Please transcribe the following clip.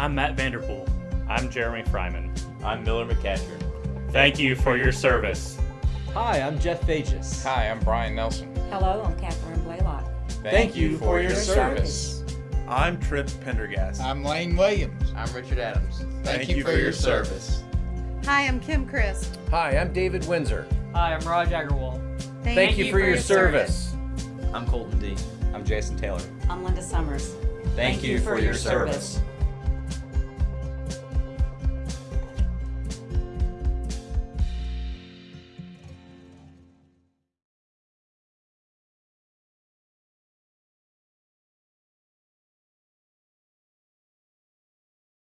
I'm Matt Vanderpool. I'm Jeremy Fryman. I'm Miller McCatcher. Thank you for your service. Hi, I'm Jeff Fages. Hi, I'm Brian Nelson. Hello, I'm Catherine Blaylock. Thank you for your service. I'm Trip Pendergast. I'm Lane Williams. I'm Richard Adams. Thank, you, for, your service. Hi, I'm Kim Chris. Hi, I'm David Windsor. Hi, I'm Raj Agarwal. Thank, Thank you, you, for, your, your service. I'm Colton D. I'm Jason Taylor. I'm Linda Summers. Thank, Thank you, you, for, for your, your service. service.